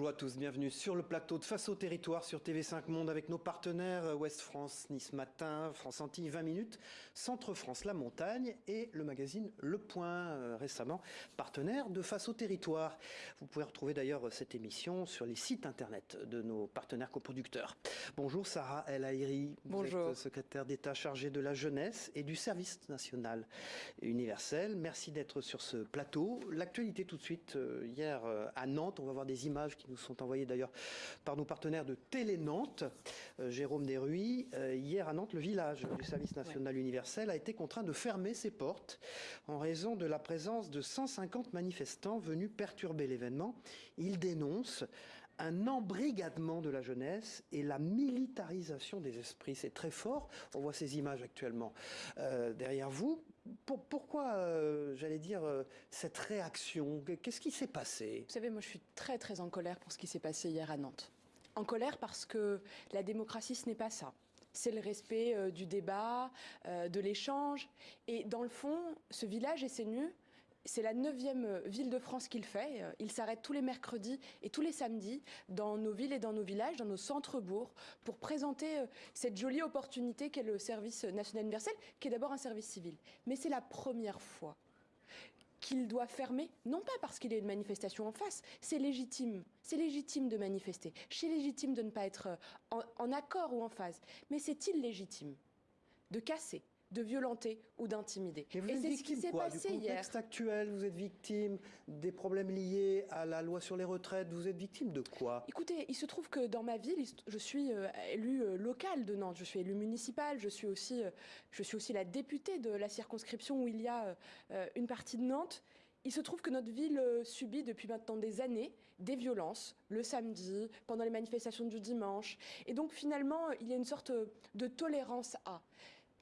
Bonjour à tous, bienvenue sur le plateau de Face au territoire sur TV5 Monde avec nos partenaires Ouest France, Nice Matin, France Antilles 20 minutes, Centre France La Montagne et le magazine Le Point, euh, récemment partenaire de Face au territoire. Vous pouvez retrouver d'ailleurs cette émission sur les sites internet de nos partenaires coproducteurs. Bonjour Sarah El Aïri, vous êtes secrétaire d'État chargée de la jeunesse et du service national universel. Merci d'être sur ce plateau. L'actualité tout de suite, euh, hier euh, à Nantes, on va voir des images qui nous sont envoyées d'ailleurs par nos partenaires de Télé Nantes. Euh, Jérôme Desruy, euh, hier à Nantes, le village du service national universel a été contraint de fermer ses portes en raison de la présence de 150 manifestants venus perturber l'événement. Il dénonce un embrigadement de la jeunesse et la militarisation des esprits. C'est très fort. On voit ces images actuellement euh, derrière vous. pourquoi, euh, j'allais dire, euh, cette réaction? Qu'est-ce qui s'est passé? Vous savez, moi je suis très très en colère pour ce qui s'est passé hier à Nantes. En colère parce que la démocratie, ce n'est pas ça c'est le respect du débat, de l'échange. Et dans le fond, ce village SNU, c'est la neuvième ville de France qu'il fait. Il s'arrête tous les mercredis et tous les samedis dans nos villes et dans nos villages, dans nos centres-bourgs, pour présenter euh, cette jolie opportunité qu'est le service national universel, qui est d'abord un service civil. Mais c'est la première fois qu'il doit fermer, non pas parce qu'il y a une manifestation en face, c'est légitime, c'est légitime de manifester, c'est légitime de ne pas être euh, en accord ou en phase, mais c'est illégitime de casser, de violenter ou d'intimider. Et c'est ce qui s'est passé du contexte actuel, vous êtes victime des problèmes liés à la loi sur les retraites, vous êtes victime de quoi? Écoutez, il se trouve que dans ma ville, je suis euh, élue euh, locale de Nantes, je suis élue municipale, je suis aussi, euh, je suis aussi la députée de la circonscription où il y a une partie de Nantes. Il se trouve que notre ville subit depuis maintenant des années des violences, le samedi, pendant les manifestations du dimanche. Et donc finalement, il y a une sorte de tolérance à.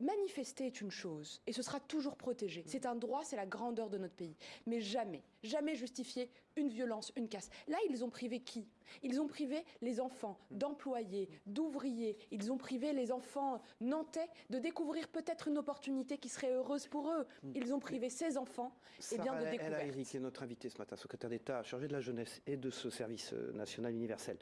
Manifester est une chose et ce sera toujours protégé. C'est un droit, c'est la grandeur de notre pays. Mais jamais, jamais justifier une violence, une casse. Là, ils ont privé qui? Ils ont privé les enfants d'employés, d'ouvriers. Ils ont privé les enfants nantais de découvrir peut-être une opportunité qui serait heureuse pour eux. Ils ont privé ces enfants et eh bien, de découvrir. Qui est notre invitée ce matin, secrétaire d'État chargée de la jeunesse et de ce service euh, national universel.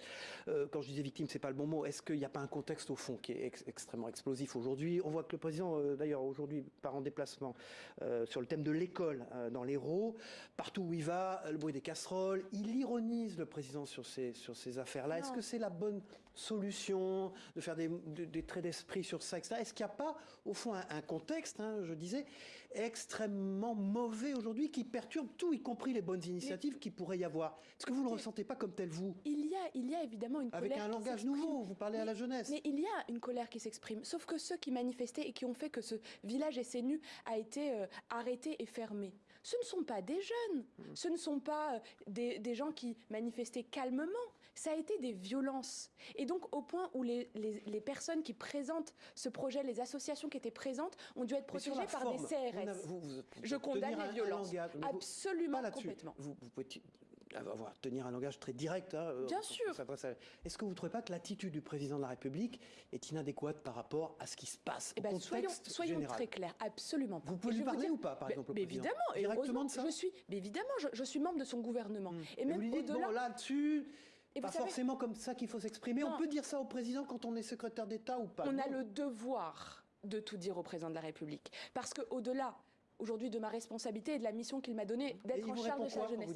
Euh, quand je disais victime, c'est pas le bon mot. Est-ce qu'il n'y a pas un contexte au fond qui est extrêmement explosif aujourd'hui? On voit que le président, euh, d'ailleurs, aujourd'hui, part en déplacement euh, sur le thème de l'école euh, dans l'Hérault. Partout où il va, le bruit des casseroles. Il ironise le président sur ces, sur ces affaires-là. Est-ce que c'est la bonne solution de faire des, des traits d'esprit sur ça, etc. Est-ce qu'il n'y a pas, au fond, un, contexte, hein, je disais, extrêmement mauvais aujourd'hui qui perturbe tout, y compris les bonnes initiatives qui pourrait y avoir? Est-ce que vous ne le ressentez pas comme tel, vous? il y, a, il y a évidemment une Avec colère. Avec un langage nouveau, vous parlez à la jeunesse. Mais il y a une colère qui s'exprime. Sauf que ceux qui manifestaient et qui ont fait que ce village SNU a été euh, arrêté et fermé. Ce ne sont pas des jeunes, mmh. ce ne sont pas euh, des, des, gens qui manifestaient calmement, ça a été des violences. Et donc au point où les, les, les personnes qui présentent ce projet, les associations qui étaient présentes, ont dû être protégées par des CRS. Vous, vous, Je condamne les violences. Absolument, complètement. Vous, vous pouvez avoir, tenir un langage très direct. Hein, euh, Bien sûr. Est-ce que vous ne trouvez pas que l'attitude du président de la République est inadéquate par rapport à ce qui se passe eh ben, soyons, soyons très clairs, absolument. Vous pouvez lui parler ou pas, par exemple, mais Évidemment, directement de ça. Je suis, mais évidemment, je, je, suis membre de son gouvernement. Mmh. Et même au-delà. là-dessus. Et pas forcément comme ça qu'il faut s'exprimer. On peut dire ça au président quand on est secrétaire d'État ou pas? On a le devoir de tout dire au président de la République. Parce qu'au-delà aujourd'hui de ma responsabilité et de la mission qu'il m'a donnée d'être en charge de sa jeunesse.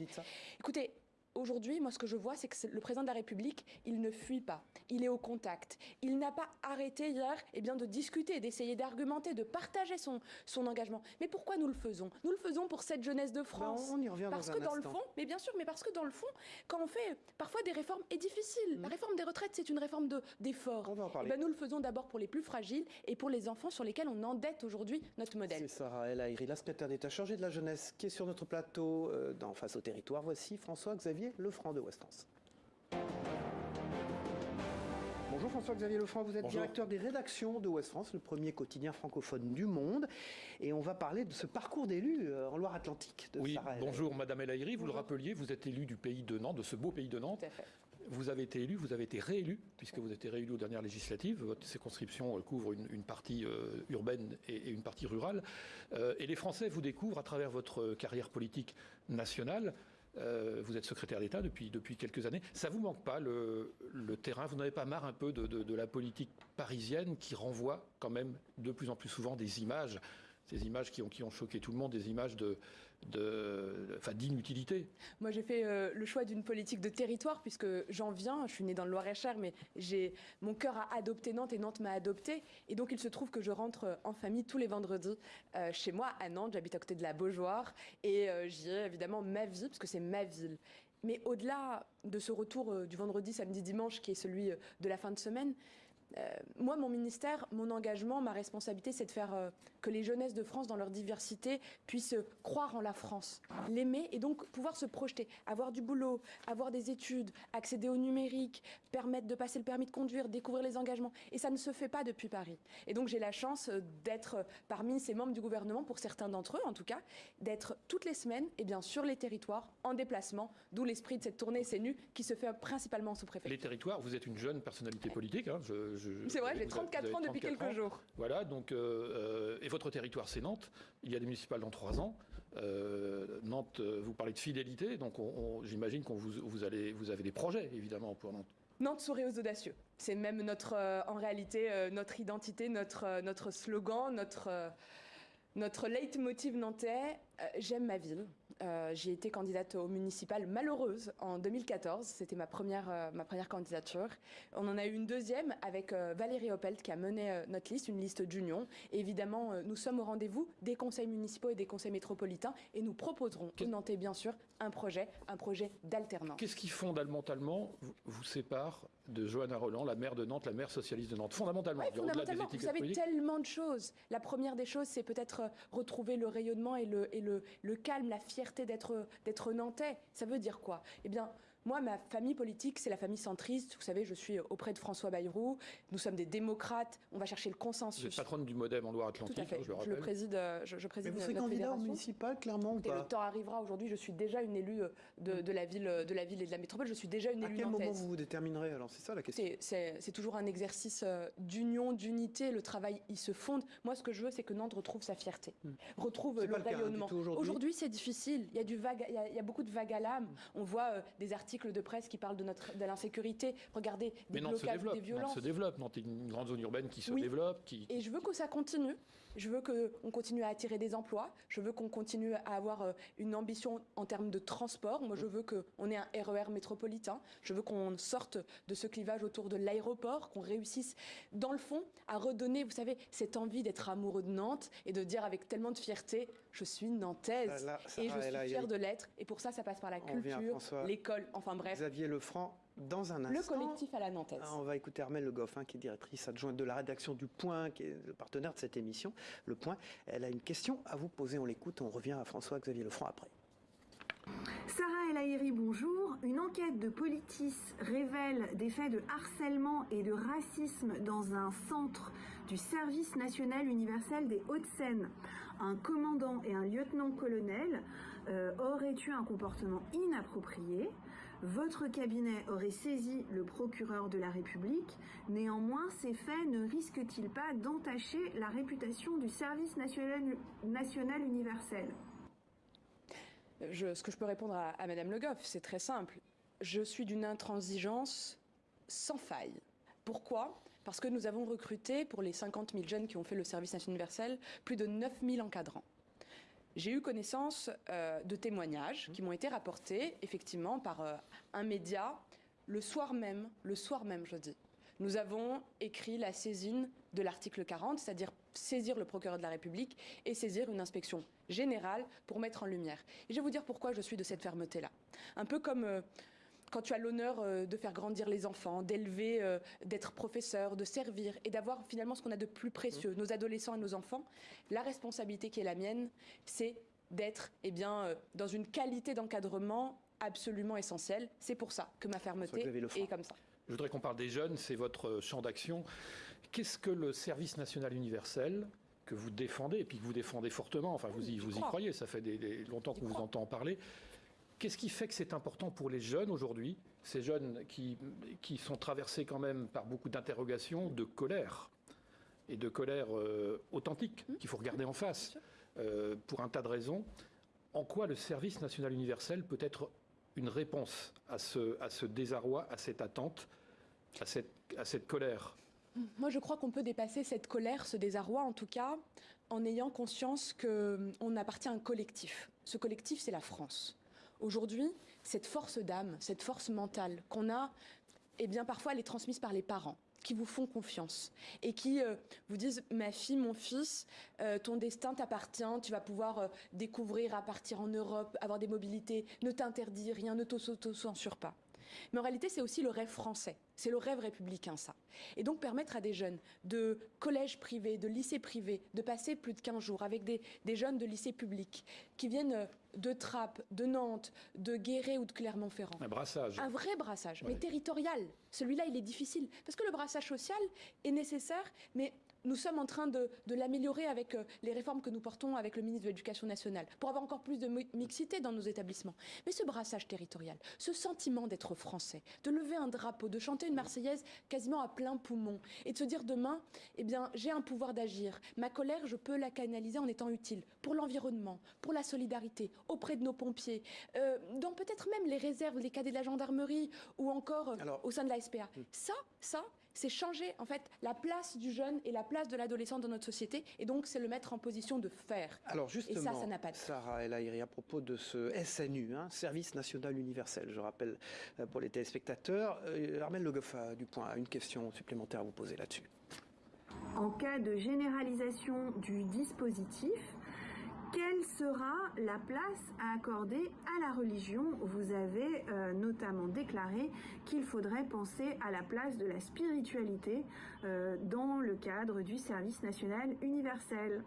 Écoutez, Aujourd'hui, moi, ce que je vois, c'est que le président de la République, il ne fuit pas. Il est au contact. Il n'a pas arrêté hier eh bien, de discuter, d'essayer d'argumenter, de partager son, son engagement. Mais pourquoi nous le faisons? Nous le faisons pour cette jeunesse de France. Ben, on y revient parce dans que un dans le fond, mais bien sûr, mais parce que dans le fond, quand on fait parfois des réformes est difficile. La mm. réforme des retraites, c'est une réforme d'effort. on va en parler. Eh ben, nous le faisons d'abord pour les plus fragiles et pour les enfants sur lesquels on endette aujourd'hui notre modèle. C'est Sarah El Aïri, la secrétaire d'État chargée de la jeunesse, qui est sur notre plateau euh, dans Face au territoire. Voici François-Xavier Lefranc de Ouest France. Bonjour François-Xavier Lefranc, vous êtes directeur des rédactions de Ouest France, le premier quotidien francophone du monde. Et on va parler de ce parcours d'élu euh, en Loire-Atlantique de oui, Bonjour Madame El Aïri, vous le rappeliez, vous êtes élu du pays de Nantes, de ce beau pays de Nantes. Tout à fait. Vous avez été élu, vous avez été réélu, puisque vous avez été réélu aux dernières législatives. Votre circonscription euh, couvre une, partie euh, urbaine et, une partie rurale. et les Français vous découvrent à travers votre carrière politique nationale Euh, vous êtes secrétaire d'État depuis, quelques années. Ça vous manque pas le, terrain? Vous n'avez pas marre un peu de, la politique parisienne qui renvoie quand même de plus en plus souvent des images, ces images qui ont, choqué tout le monde, des images de, d'inutilité. Moi, j'ai fait euh, le choix d'une politique de territoire puisque j'en viens. Je suis née dans le Loir-et-Cher, mais mon cœur a adopté Nantes et Nantes m'a adopté. Et donc, il se trouve que je rentre en famille tous les vendredis euh, chez moi à Nantes. J'habite à côté de la Beaujoire et euh, j'y ai évidemment ma vie parce que c'est ma ville. Mais au-delà de ce retour euh, du vendredi, samedi, dimanche, qui est celui euh, de la fin de semaine, euh, moi, mon ministère, mon engagement, ma responsabilité, c'est de faire euh, que les jeunesses de France, dans leur diversité, puissent euh, croire en la France, l'aimer et donc pouvoir se projeter, avoir du boulot, avoir des études, accéder au numérique, permettre de passer le permis de conduire, découvrir les engagements. Et ça ne se fait pas depuis Paris. Et donc, j'ai la chance euh, d'être euh, parmi ces membres du gouvernement, pour certains d'entre eux en tout cas, d'être toutes les semaines, et bien sur les territoires, en déplacement, d'où l'esprit de cette tournée CNU qui se fait principalement sous préfet. Les territoires, vous êtes une jeune personnalité politique. Hein, c'est vrai, j'ai 34 ans depuis quelques ans. jours. Voilà, donc, euh, et votre territoire, c'est Nantes. Il y a des municipales dans trois ans. Euh, Nantes, vous parlez de fidélité, donc on, on, j'imagine que vous, vous, allez, vous avez des projets, évidemment, pour Nantes. Nantes sourit aux audacieux. C'est même notre, euh, en réalité, euh, notre identité, notre, euh, notre slogan, notre, notre leitmotiv nantais. J'aime ma ville. Euh, j'ai été candidate au municipal malheureuse en 2014. C'était ma première, euh, ma première candidature. On en a eu une deuxième avec euh, Valérie Oppelt qui a mené notre liste, une liste d'union. Évidemment, nous sommes au rendez-vous des conseils municipaux et des conseils métropolitains et nous proposerons aux Nantais, bien sûr, un projet, un projet d'alternance. Qu'est-ce qui fondamentalement vous, sépare de Johanna Roland, la maire de Nantes, la maire socialiste de Nantes? Fondamentalement, ouais, fondamentalement vous savez politiques. tellement de choses. La première des choses, c'est peut-être retrouver le rayonnement et le, et le, le calme, la fierté d'être nantais. Ça veut dire quoi? Eh bien, moi, ma famille politique, c'est la famille centriste. Vous savez, je suis auprès de François Bayrou. Nous sommes des démocrates. On va chercher le consensus. Vous êtes patronne du MoDem en Loire-Atlantique, Tout à fait. Hein, je le je le préside. Je, je préside Mais vous serez candidat au municipal, clairement, ou et pas le temps arrivera. Aujourd'hui, je suis déjà une élue de, de, la ville, de la ville et de la métropole. Je suis déjà une à élue quel nantaise. moment vous vous déterminerez Alors, c'est ça la question. C'est toujours un exercice euh, d'union, d'unité. Le travail, il se fonde. Moi, ce que je veux, c'est que Nantes retrouve sa fierté, Hmm. retrouve le le hein, du rayonnement. aujourd'hui. C'est difficile. Il y a du vague, il y a, il y a beaucoup de vagues à l'âme. On voit euh, des articles de presse qui parlent de notre de l'insécurité. Regardez Mais des blocages, développe. des violences. se développe. Est une grande zone urbaine qui se Oui. développe. Qui... Et je veux que ça continue. Je veux qu'on continue à attirer des emplois. Je veux qu'on continue à avoir euh, une ambition en termes de transport. Moi, je veux qu'on ait un RER métropolitain. Je veux qu'on sorte de ce clivage autour de l'aéroport, qu'on réussisse, dans le fond, à redonner, vous savez, cette envie d'être amoureux de Nantes et de dire avec tellement de fierté, je suis nantaise. Là, là, et je suis là, fière de l'être. Et pour ça, ça passe par la culture, l'école, enfin bref, Xavier Lefranc, dans un instant. le collectif à la nantaise. Ah, on va écouter Armelle Le Goff, hein, qui est directrice adjointe de la rédaction du Point, qui est le partenaire de cette émission. Le Point, elle a une question à vous poser. On l'écoute. On revient à François-Xavier Lefranc après. Sarah El Haïry, bonjour. Une enquête de Politis révèle des faits de harcèlement et de racisme dans un centre du service national universel des Hauts-de-Seine. Un commandant et un lieutenant-colonel euh, auraient eu un comportement inapproprié. Votre cabinet aurait saisi le procureur de la République. Néanmoins, ces faits ne risquent-ils pas d'entacher la réputation du service national, universel? Ce que je peux répondre à, à Madame Le Goff, c'est très simple. Je suis d'une intransigeance sans faille. Pourquoi? Parce que nous avons recruté, pour les 50 000 jeunes qui ont fait le service national universel, plus de 9 000 encadrants. J'ai eu connaissance euh, de témoignages qui m'ont été rapportés, effectivement, par euh, un média le soir même, le soir même, je dis. Nous avons écrit la saisine de l'article 40, c'est-à-dire saisir le procureur de la République et saisir une inspection générale pour mettre en lumière. Et je vais vous dire pourquoi je suis de cette fermeté-là. Un peu comme euh, quand tu as l'honneur euh, de faire grandir les enfants, d'élever, euh, d'être professeur, de servir et d'avoir finalement ce qu'on a de plus précieux, nos adolescents et nos enfants, la responsabilité qui est la mienne, c'est d'être eh bien, euh, dans une qualité d'encadrement absolument essentielle. C'est pour ça que ma fermeté est comme ça. Je voudrais qu'on parle des jeunes, c'est votre champ d'action. Qu'est-ce que le service national universel que vous défendez, et puis que vous défendez fortement, enfin vous y, vous croyez, ça fait des, des- longtemps qu'on vous entend en parler. Qu'est-ce qui fait que c'est important pour les jeunes aujourd'hui, ces jeunes qui, qui sont traversés quand même par beaucoup d'interrogations, de colère, et de colère euh, authentique, Mmh. qu'il faut regarder en face, euh, pour un tas de raisons En quoi le service national universel peut être une réponse à ce, à ce désarroi, à cette attente, à cette, à cette colère? Moi, je crois qu'on peut dépasser cette colère, ce désarroi, en tout cas, en ayant conscience qu'on appartient à un collectif. Ce collectif, c'est la France. Aujourd'hui, cette force d'âme, cette force mentale qu'on a, eh bien, parfois, elle est transmise par les parents qui vous font confiance et qui euh, vous disent ma fille, mon fils, euh, ton destin t'appartient, tu vas pouvoir euh, découvrir à partir en Europe, avoir des mobilités, ne t'interdis rien, ne t'auto-censure pas. Mais en réalité, c'est aussi le rêve français. C'est le rêve républicain, ça. Et donc permettre à des jeunes de collèges privés, de lycées privés, de passer plus de 15 jours avec des, des jeunes de lycées publics qui viennent euh, de Trappes, de Nantes, de Guéret ou de Clermont-Ferrand. Un brassage. Un vrai brassage, Ouais. mais territorial. Celui-là, il est difficile. Parce que le brassage social est nécessaire, mais nous sommes en train de, de l'améliorer avec euh, les réformes que nous portons avec le ministre de l'Éducation nationale, pour avoir encore plus de mi- mixité dans nos établissements. Mais ce brassage territorial, ce sentiment d'être français, de lever un drapeau, de chanter une Marseillaise quasiment à plein poumon, et de se dire demain, eh bien, j'ai un pouvoir d'agir. Ma colère, je peux la canaliser en étant utile pour l'environnement, pour la solidarité, auprès de nos pompiers, euh, dans peut-être même les réserves, les cadets de la gendarmerie, ou encore euh, Alors- au sein de la SPA. Ça, ça, c'est changer en fait la place du jeune et la place de l'adolescent dans notre société, et donc c'est le mettre en position de faire. Alors justement, ça n'a pas de. Sarah El Haïry, à propos de ce SNU, hein, Service National Universel, je rappelle euh, pour les téléspectateurs, euh, Armel Le Goff a du point, a une question supplémentaire à vous poser là-dessus. En cas de généralisation du dispositif, quelle sera la place à accorder à la religion? Vous avez euh, notamment déclaré qu'il faudrait penser à la place de la spiritualité euh, dans le cadre du service national universel.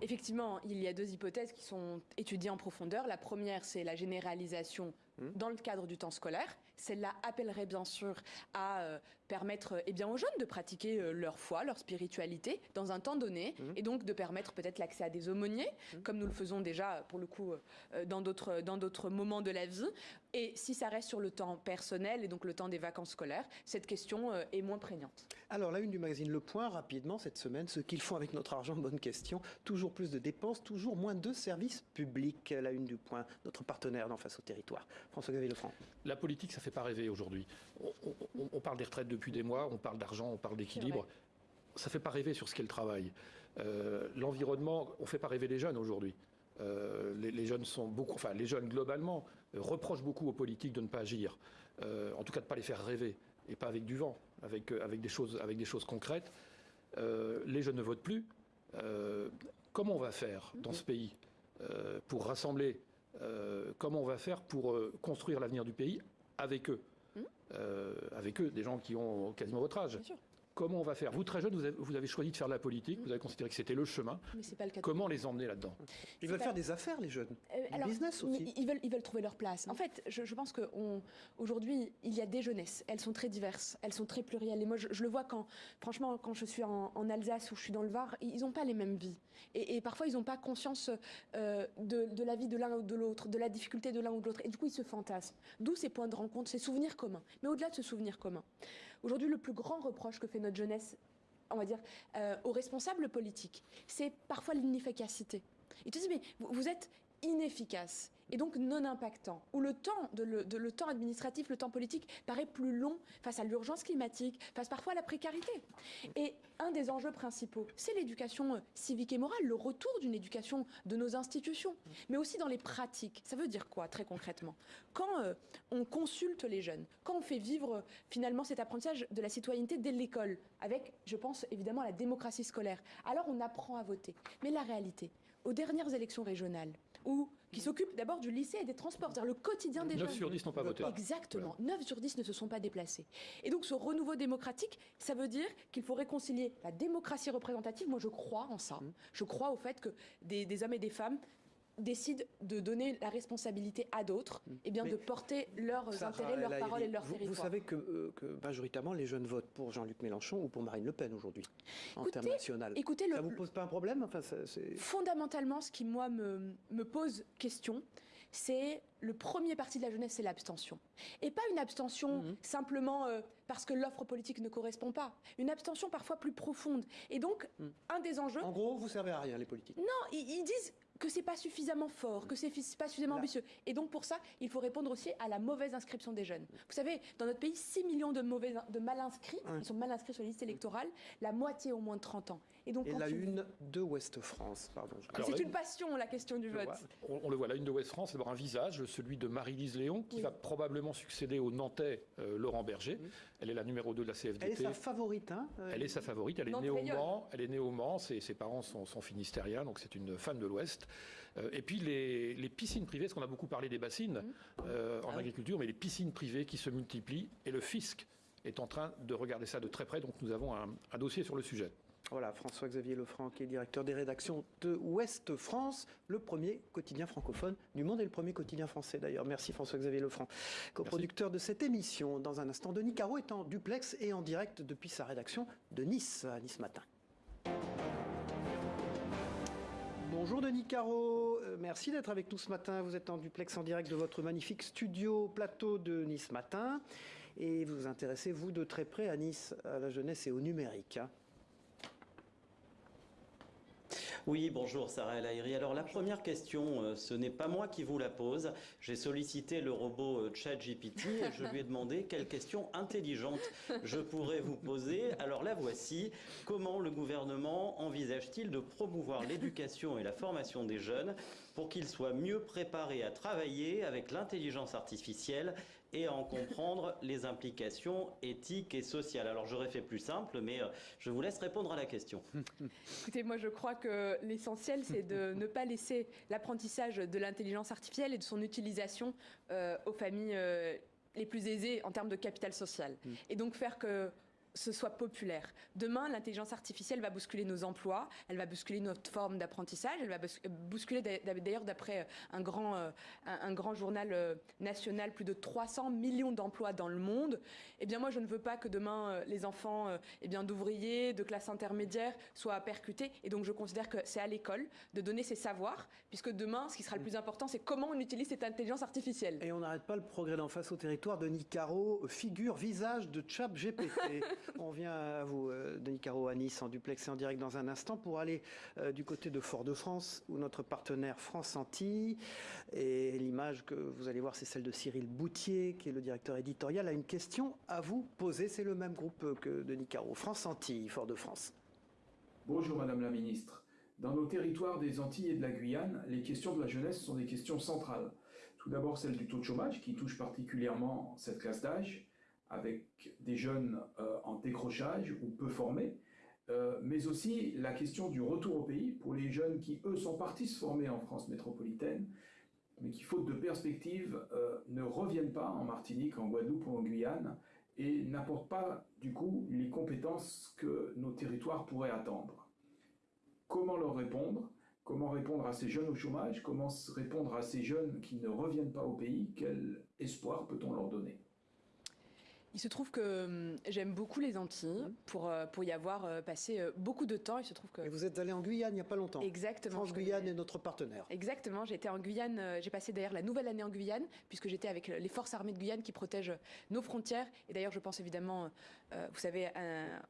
Effectivement, il y a deux hypothèses qui sont étudiées en profondeur. La première, c'est la généralisation dans le cadre du temps scolaire. Celle-là appellerait bien sûr à euh, permettre eh bien, aux jeunes de pratiquer euh, leur foi, leur spiritualité dans un temps donné, et donc de permettre peut-être l'accès à des aumôniers, comme nous le faisons déjà pour le coup euh, dans d'autres moments de la vie. Et si ça reste sur le temps personnel et donc le temps des vacances scolaires, cette question est moins prégnante. Alors, la une du magazine Le Point, rapidement, cette semaine, ce qu'ils font avec notre argent, bonne question. Toujours plus de dépenses, toujours moins de services publics. La une du Point, notre partenaire dans Face au territoire. François-Xavier Lefranc. La politique, ça ne fait pas rêver aujourd'hui. On, on- on parle des retraites depuis des mois, on parle d'argent, on parle d'équilibre. Ça ne fait pas rêver sur ce qu'est le travail. Euh, L'environnement, on ne fait pas rêver les jeunes aujourd'hui. Euh, les, les jeunes sont beaucoup, enfin les jeunes globalement euh, reprochent beaucoup aux politiques de ne pas agir, Euh, en tout cas de ne pas les faire rêver et pas avec du vent, avec, euh, avec, des, choses, avec des choses concrètes. Euh, les jeunes ne votent plus. Euh, comment on va faire dans ce pays euh, pour rassembler euh, Comment on va faire pour euh, construire l'avenir du pays avec eux. Euh, Avec eux, des gens qui ont quasiment votre âge. Comment on va faire? Vous, très jeune, vous avez, vous avez choisi de faire de la politique, vous avez considéré que c'était le chemin. Mais c'est pas le cas. Comment les emmener là-dedans? Ils veulent pas- faire des affaires, les jeunes. Euh, Du alors, business aussi. Ils veulent, ils veulent trouver leur place. En fait, je, je pense qu'aujourd'hui, il y a des jeunesses. Elles sont très diverses, elles sont très plurielles. Et moi, je, je le vois quand, franchement, quand je suis en, en Alsace ou je suis dans le Var, ils n'ont pas les mêmes vies. Et, et parfois, ils n'ont pas conscience euh, de, de la vie de l'un ou de l'autre, de la difficulté de l'un ou de l'autre. Et du coup, ils se fantasment. D'où ces points de rencontre, ces souvenirs communs. Mais au-delà de ce souvenir commun, aujourd'hui, le plus grand reproche que fait notre jeunesse, on va dire, euh, aux responsables politiques, c'est parfois l'inefficacité. Ils te disent, mais vous, êtes inefficace et donc non impactant, où le temps, administratif, le temps politique paraît plus long face à l'urgence climatique, face parfois à la précarité. Et un des enjeux principaux, c'est l'éducation euh, civique et morale, le retour d'une éducation de nos institutions, mais aussi dans les pratiques. Ça veut dire quoi très concrètement? Quand euh, on consulte les jeunes, quand on fait vivre euh, finalement cet apprentissage de la citoyenneté dès l'école, avec, je pense évidemment, la démocratie scolaire, alors on apprend à voter. Mais la réalité, aux dernières élections régionales, où, qui s'occupent d'abord du lycée et des transports, c'est-à-dire le quotidien des 9 jeunes. sur 10 n'ont pas voté. Exactement. 9 sur 10 ne se sont pas déplacés. Et donc ce renouveau démocratique, ça veut dire qu'il faut réconcilier la démocratie représentative. Moi, je crois en ça. Je crois au fait que des, des hommes et des femmes décident de donner la responsabilité à d'autres, et bien Mais de porter leurs Sarah intérêts, leurs paroles et leurs territoires. vous savez que, euh, que majoritairement les jeunes votent pour Jean-Luc Mélenchon ou pour Marine Le Pen aujourd'hui, en termes national. écoutez, ça vous pose pas un problème? Enfin, ça- c'est- Fondamentalement, ce qui, moi, me, me pose question, c'est le premier parti de la jeunesse, c'est l'abstention. Et pas une abstention Mhm. simplement euh, parce que l'offre politique ne correspond pas. Une abstention parfois plus profonde. Et donc, Mhm. un des enjeux, En gros, vous servez à rien les politiques. non, ils, ils disent que c'est pas suffisamment fort, que c'est pas suffisamment ambitieux. Et donc pour ça, il faut répondre aussi à la mauvaise inscription des jeunes. Vous savez, dans notre pays, 6 millions de, mauvais, de mal inscrits, ils sont mal inscrits sur les listes électorales, la moitié au moins de 30 ans. Et, donc, la une de Ouest France, pardon. C'est une passion, la question du vote. on, le voit, la une de Ouest France, c'est d'abord un visage, celui de Marie-Lise Léon, qui va probablement succéder au Nantais euh, Laurent Berger. Elle est la numéro 2 de la CFDT. Elle est sa favorite, hein euh, Elle est sa favorite, elle est née au Mans, elle est née au Mans, ses, ses parents sont, sont finistériens, donc c'est une femme de l'Ouest. Euh, et puis les, piscines privées, parce qu'on a beaucoup parlé des bassines mmh. en ah agriculture, mais les piscines privées qui se multiplient, et le fisc est en train de regarder ça de très près, donc nous avons un dossier sur le sujet. Voilà, François-Xavier Lefranc, qui est directeur des rédactions de Ouest France, le premier quotidien francophone du monde et le premier quotidien français d'ailleurs. Merci François-Xavier Lefranc, coproducteur de cette émission. Dans un instant, Denis Caro est en duplex et en direct depuis sa rédaction de Nice, à Nice Matin. Bonjour Denis Caro, euh, merci d'être avec nous ce matin. Vous êtes en duplex en direct de votre magnifique studio plateau de Nice Matin et vous vous intéressez, vous, de très près à Nice, à la jeunesse et au numérique. Hein. Oui, bonjour Sarah El Aïri. Alors la première question, euh, ce n'est pas moi qui vous la pose. J'ai sollicité le robot euh, ChatGPT et je lui ai demandé quelle question intelligente je pourrais vous poser. Alors la voici. Comment le gouvernement envisage-t-il de promouvoir l'éducation et la formation des jeunes pour qu'ils soient mieux préparés à travailler avec l'intelligence artificielle et à en comprendre les implications éthiques et sociales. Alors j'aurais fait plus simple, mais euh, je vous laisse répondre à la question. Écoutez, moi je crois que l'essentiel c'est de ne pas laisser l'apprentissage de l'intelligence artificielle et de son utilisation euh, aux familles euh, les plus aisées en termes de capital social. Mm. Et donc faire que ce soit populaire. Demain, l'intelligence artificielle va bousculer nos emplois, elle va bousculer notre forme d'apprentissage, elle va bousculer d'ailleurs d'après euh, un grand, euh, un, grand journal euh, national plus de 300 millions d'emplois dans le monde. Eh bien moi je ne veux pas que demain les enfants eh bien d'ouvriers, de classe intermédiaire soient percutés et donc je considère que c'est à l'école de donner ces savoirs puisque demain ce qui sera le plus important c'est comment on utilise cette intelligence artificielle. Et on n'arrête pas le progrès d'en face au territoire de Nicaro, figure, visage de Chat GPT. On vient à vous, euh, Denis Caro, à Nice, en duplex et en direct dans un instant, pour aller euh, du côté de Fort-de-France, où notre partenaire France Antilles, et l'image que vous allez voir, c'est celle de Cyril Boutier, qui est le directeur éditorial, a une question à vous poser. C'est le même groupe que Denis Caro. France Antilles, Fort-de-France. Bonjour Madame la Ministre. Dans nos territoires des Antilles et de la Guyane, les questions de la jeunesse sont des questions centrales. Tout d'abord celle du taux de chômage, qui touche particulièrement cette classe d'âge avec des jeunes euh, en décrochage ou peu formés, euh, mais aussi la question du retour au pays pour les jeunes qui, eux, sont partis se former en France métropolitaine, mais qui, faute de perspective, euh, ne reviennent pas en Martinique, en Guadeloupe ou en Guyane, et n'apportent pas, du coup, les compétences que nos territoires pourraient attendre. Comment leur répondre? Comment répondre à ces jeunes au chômage? Comment répondre à ces jeunes qui ne reviennent pas au pays? Quel espoir peut-on leur donner? Il se trouve que hum, j'aime beaucoup les Antilles mmh. pour, euh, pour y avoir euh, passé euh, beaucoup de temps. Il se trouve que... Et vous êtes allé en Guyane il n'y a pas longtemps. Exactement. France-Guyane est notre partenaire. Exactement. En Guyane, j'ai passé d'ailleurs la nouvelle année en Guyane, puisque j'étais avec les forces armées de Guyane qui protègent nos frontières. Et d'ailleurs, je pense évidemment, vous savez,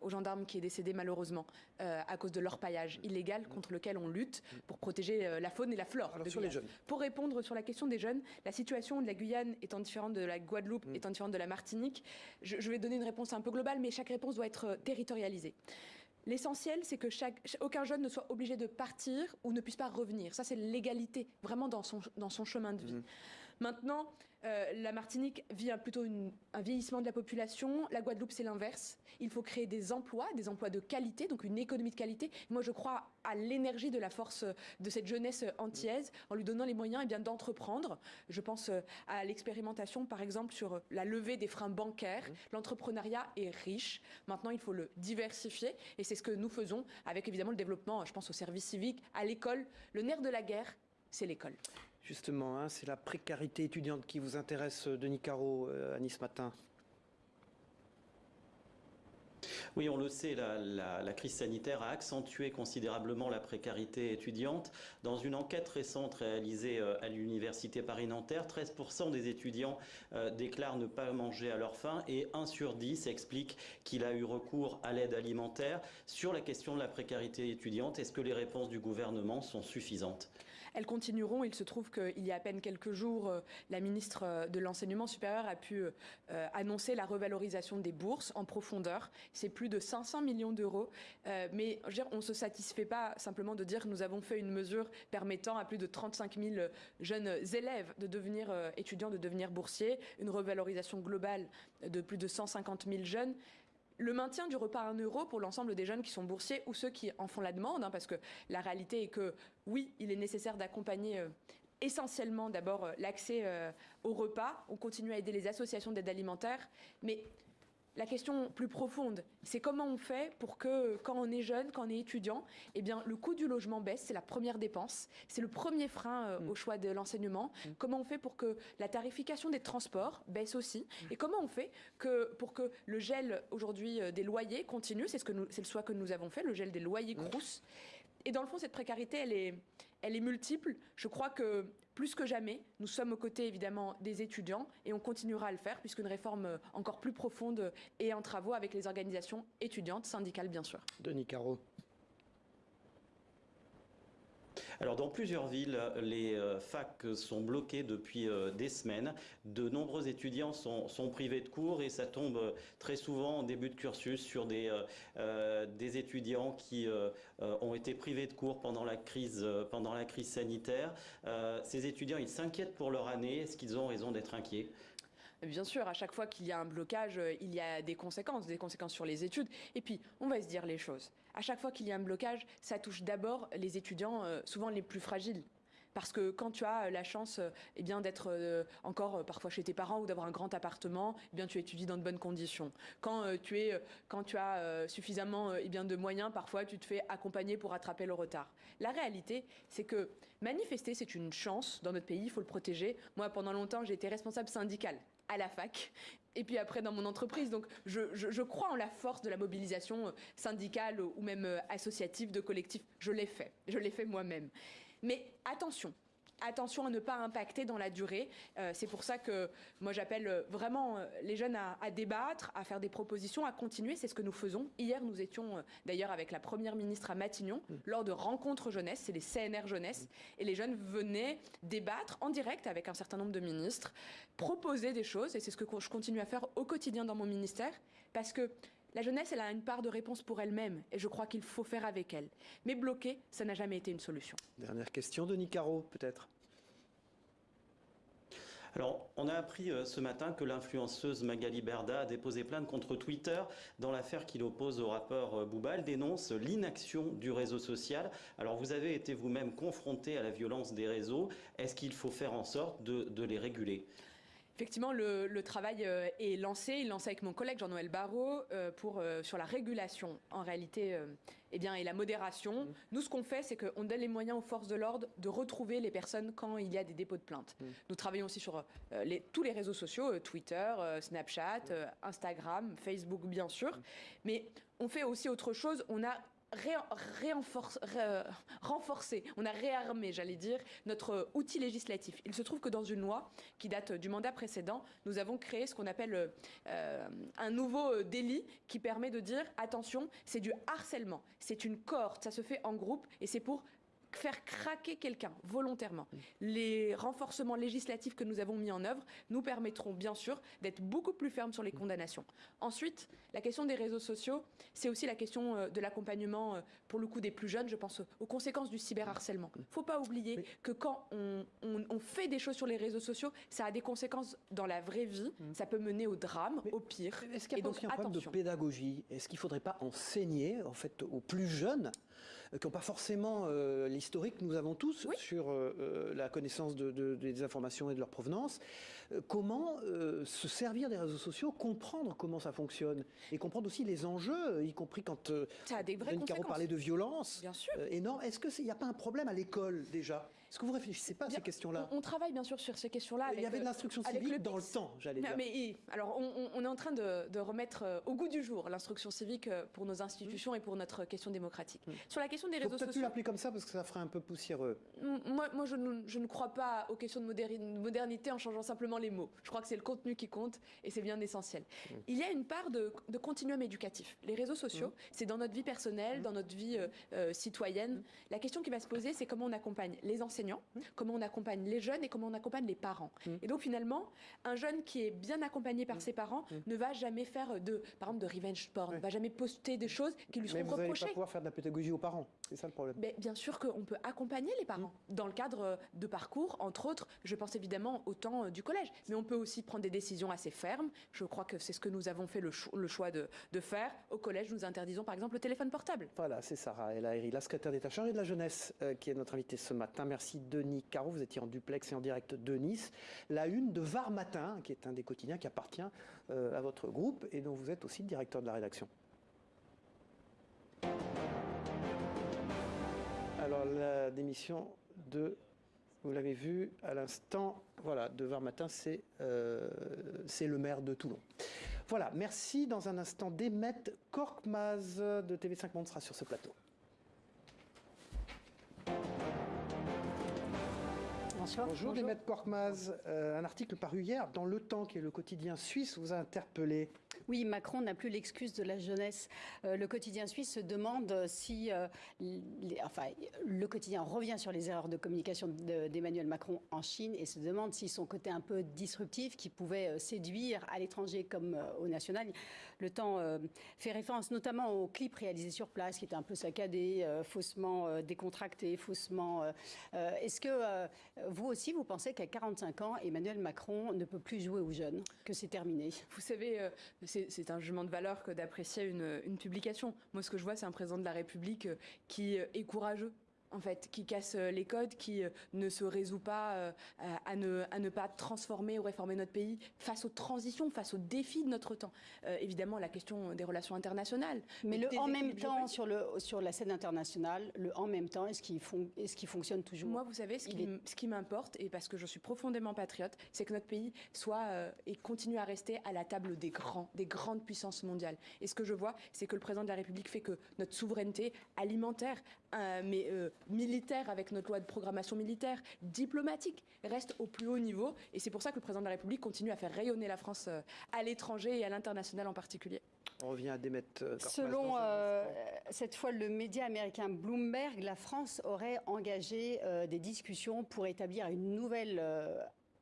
aux gendarmes qui est décédé malheureusement à cause de l'orpaillage illégal contre lequel on lutte pour protéger la faune et la flore. sur les jeunes. Pour répondre sur la question des jeunes, la situation de la Guyane étant différente de la Guadeloupe, mmh. étant différente de la Martinique, je, vais donner une réponse un peu globale, mais chaque réponse doit être euh, territorialisée. L'essentiel, c'est que aucun jeune ne soit obligé de partir ou ne puisse pas revenir. Ça, c'est l'égalité, vraiment dans son, dans son chemin de vie. Mmh. Maintenant, euh, la Martinique vit plutôt un vieillissement de la population. La Guadeloupe, c'est l'inverse. Il faut créer des emplois, des emplois de qualité, donc une économie de qualité. Moi, je crois à l'énergie de la force de cette jeunesse antillaise en lui donnant les moyens eh d'entreprendre. Je pense euh, à l'expérimentation, par exemple, sur la levée des freins bancaires. Mmh. L'entrepreneuriat est riche. Maintenant, il faut le diversifier. Et c'est ce que nous faisons avec, évidemment, le développement, je pense, au service civique, à l'école. Le nerf de la guerre, c'est l'école. Justement, hein, c'est la précarité étudiante qui vous intéresse, euh, Denis Caro, euh, à Nice Matin. Oui, on le sait, la, crise sanitaire a accentué considérablement la précarité étudiante. Dans une enquête récente réalisée euh, à l'Université Paris-Nanterre, 13% des étudiants déclarent ne pas manger à leur faim et 1 sur 10 explique qu'il a eu recours à l'aide alimentaire. Sur la question de la précarité étudiante, est-ce que les réponses du gouvernement sont suffisantes? Elles continueront. Il se trouve qu'il y a à peine quelques jours, euh, la ministre euh, de l'Enseignement supérieur a pu euh, annoncer la revalorisation des bourses en profondeur. C'est plus de 500 millions d'euros. mais on ne se satisfait pas simplement de dire que nous avons fait une mesure permettant à plus de 35 000 jeunes élèves de devenir étudiants, de devenir boursiers, une revalorisation globale de plus de 150 000 jeunes le maintien du repas à 1 euro pour l'ensemble des jeunes qui sont boursiers ou ceux qui en font la demande, hein, parce que la réalité est que oui, il est nécessaire d'accompagner euh, essentiellement d'abord euh, l'accès euh, au repas. On continue à aider les associations d'aide alimentaire, mais la question plus profonde, c'est comment on fait pour que quand on est jeune, quand on est étudiant, eh bien, le coût du logement baisse, c'est la première dépense, c'est le premier frein euh, mm. au choix de l'enseignement. Mm. Comment on fait pour que la tarification des transports baisse aussi mm. Et comment on fait que, pour que le gel aujourd'hui euh, des loyers continue C'est ce que c'est le choix que nous avons fait, le gel des loyers Crous. Et dans le fond, cette précarité, elle est, elle est multiple. Je crois que plus que jamais, nous sommes aux côtés évidemment des étudiants et on continuera à le faire puisqu'une réforme euh, encore plus profonde est en travaux avec les organisations étudiantes, syndicales bien sûr. Alors dans plusieurs villes, les euh, facs sont bloqués depuis euh, des semaines. De nombreux étudiants sont, privés de cours et ça tombe euh, très souvent en début de cursus sur des, étudiants qui ont été privés de cours pendant la crise, pendant la crise sanitaire. ces étudiants, ils s'inquiètent pour leur année. Est-ce qu'ils ont raison d'être inquiets? Bien sûr, à chaque fois qu'il y a un blocage, euh, il y a des conséquences, des conséquences sur les études. Et puis, on va se dire les choses. À chaque fois qu'il y a un blocage, ça touche d'abord les étudiants, euh, souvent les plus fragiles. Parce que quand tu as la chance euh, eh bien d'être encore parfois chez tes parents ou d'avoir un grand appartement, eh bien tu étudies dans de bonnes conditions. Quand tu es quand tu as suffisamment eh bien de moyens, parfois tu te fais accompagner pour rattraper le retard. La réalité, c'est que manifester c'est une chance dans notre pays, il faut le protéger. Moi pendant longtemps, j'ai été responsable syndicale à la fac et puis après dans mon entreprise. Donc je, crois en la force de la mobilisation euh, syndicale ou même euh, associative de collectifs. Je l'ai fait, je l'ai fait moi-même. Mais attention, attention à ne pas impacter dans la durée. Euh, c'est pour ça que moi j'appelle euh, vraiment euh, les jeunes à, débattre, à faire des propositions, à continuer. C'est ce que nous faisons. Hier, nous étions d'ailleurs avec la première ministre à Matignon mmh. lors de rencontres jeunesse, c'est les CNR jeunesse, et les jeunes venaient débattre en direct avec un certain nombre de ministres, proposer des choses, et c'est ce que je continue à faire au quotidien dans mon ministère, parce que la jeunesse, elle a une part de réponse pour elle-même, et je crois qu'il faut faire avec elle. Mais bloquer, ça n'a jamais été une solution. Dernière question, Denis Caro, peut-être alors, on a appris euh, ce matin que l'influenceuse Magali Berda a déposé plainte contre Twitter dans l'affaire qui l'oppose au rappeur euh. Elle dénonce l'inaction du réseau social. Alors, vous avez été vous-même confronté à la violence des réseaux. Est-ce qu'il faut faire en sorte de les réguler? Effectivement, le, travail euh, est lancé. Il est lancé avec mon collègue Jean-Noël Barrot euh, pour, euh, sur la régulation, en réalité, eh bien, et la modération. Mmh. Nous, ce qu'on fait, c'est qu'on donne les moyens aux forces de l'ordre de retrouver les personnes quand il y a des dépôts de plainte. Mmh. Nous travaillons aussi sur tous les réseaux sociaux, Twitter, Snapchat, mmh. Instagram, Facebook, bien sûr. Mais on fait aussi autre chose. On a renforcer, on a réarmé, j'allais dire, notre outil législatif. Il se trouve que dans une loi qui date du mandat précédent, nous avons créé ce qu'on appelle euh, un nouveau euh, délit qui permet de dire attention, c'est du harcèlement, c'est une cohorte, ça se fait en groupe et c'est pour faire craquer quelqu'un volontairement. Les renforcements législatifs que nous avons mis en œuvre nous permettront bien sûr d'être beaucoup plus fermes sur les condamnations. Ensuite, la question des réseaux sociaux, c'est aussi la question euh, de l'accompagnement euh, pour le coup des plus jeunes. Je pense aux conséquences du cyberharcèlement. Il ne faut pas oublier que quand on, fait des choses sur les réseaux sociaux, ça a des conséquences dans la vraie vie. Mm. Ça peut mener au drame, au pire. Est-ce qu'il y a un problème de pédagogie? Est-ce qu'il ne faudrait pas enseigner en fait aux plus jeunes euh, qui n'ont pas forcément euh, l'historique que nous avons tous sur euh, la connaissance des informations et de leur provenance. comment se servir des réseaux sociaux, comprendre comment ça fonctionne et comprendre aussi les enjeux, y compris quand ça a des vraies Caro parlait de violence Bien sûr. énorme. Est-ce qu'il n'y a pas un problème à l'école déjà? Est-ce que vous réfléchissez pas à ces questions-là on, travaille bien sûr sur ces questions-là. Il y avait de l'instruction civique dans le temps, j'allais dire. Mais alors, on, est en train de, remettre au goût du jour l'instruction civique pour nos institutions et pour notre question démocratique. Mmh. Sur la question des réseaux sociaux. L'appeler comme ça parce que ça ferait un peu poussiéreux. Moi, moi je, ne, je ne crois pas aux questions de modernité en changeant simplement les mots. Je crois que c'est le contenu qui compte et c'est bien essentiel. Mmh. Il y a une part de, de, continuum éducatif. Les réseaux sociaux, mmh. c'est dans notre vie personnelle, dans notre vie euh, euh, citoyenne. La question qui va se poser, c'est comment on accompagne les enseignants enseignants, mmh. comment on accompagne les jeunes et comment on accompagne les parents. Mmh. Et donc finalement, un jeune qui est bien accompagné par mmh. ses parents ne va jamais faire de, par exemple, de revenge porn, ne va jamais poster des choses qui lui seront reprochées. Mais vous n'allez pas pouvoir faire de la pédagogie aux parents, c'est ça le problème Mais Bien sûr qu'on peut accompagner les parents dans le cadre de parcours, entre autres, je pense évidemment au temps du collège, mais on peut aussi prendre des décisions assez fermes. Je crois que c'est ce que nous avons fait le, choix de, faire. Au collège, nous interdisons par exemple le téléphone portable. Voilà, c'est Sarah El la secrétaire d'État chargée de la jeunesse, euh, qui est notre invitée ce matin. Merci Denis Caro, vous étiez en duplex et en direct de Nice. La une de Var Matin, qui est un des quotidiens qui appartient euh, à votre groupe et dont vous êtes aussi directeur de la rédaction. Alors la démission de vous l'avez vu à l'instant, voilà, de Var Matin, euh, c'est le maire de Toulon. Voilà, merci. Dans un instant, Demet Korkmaz de TV5 Monde sera sur ce plateau. Bonjour, Bonjour. Demet Korkmaz. Euh, un article paru hier dans Le Temps, qui est le quotidien suisse, vous a interpellé. Oui, Macron n'a plus l'excuse de la jeunesse. Euh, le quotidien suisse se demande si, euh, enfin, le quotidien revient sur les erreurs de communication d'Emmanuel Macron en Chine et se demande si son côté un peu disruptif, qui pouvait euh, séduire à l'étranger comme au national, le temps fait référence notamment au clip réalisé sur place, qui était un peu saccadé, faussement décontracté, faussement. Est-ce que vous aussi, vous pensez qu'à 45 ans, Emmanuel Macron ne peut plus jouer aux jeunes, que c'est terminé? Vous savez, c'est un jugement de valeur que d'apprécier une, publication. Moi, ce que je vois, c'est un président de la République euh, qui euh, est courageux en fait, qui casse euh, les codes, qui euh, ne se résout pas euh, à, ne, à ne pas transformer ou réformer notre pays face aux transitions, face aux défis de notre temps. évidemment, la question des relations internationales. Mais le en même temps, sur, le, sur la scène internationale, le en même temps, est-ce qu'il est qu fonctionne toujours? Moi, vous savez, ce qui, ce qui m'importe, et parce que je suis profondément patriote, c'est que notre pays soit et continue à rester à la table des grands, des grandes puissances mondiales. Et ce que je vois, c'est que le président de la République fait que notre souveraineté alimentaire, mais militaire avec notre loi de programmation militaire, diplomatique, reste au plus haut niveau. Et c'est pour ça que le président de la République continue à faire rayonner la France euh, à l'étranger et à l'international en particulier. On revient à Demet. Euh, Selon euh, cette fois le média américain Bloomberg, la France aurait engagé des discussions pour établir une nouvelle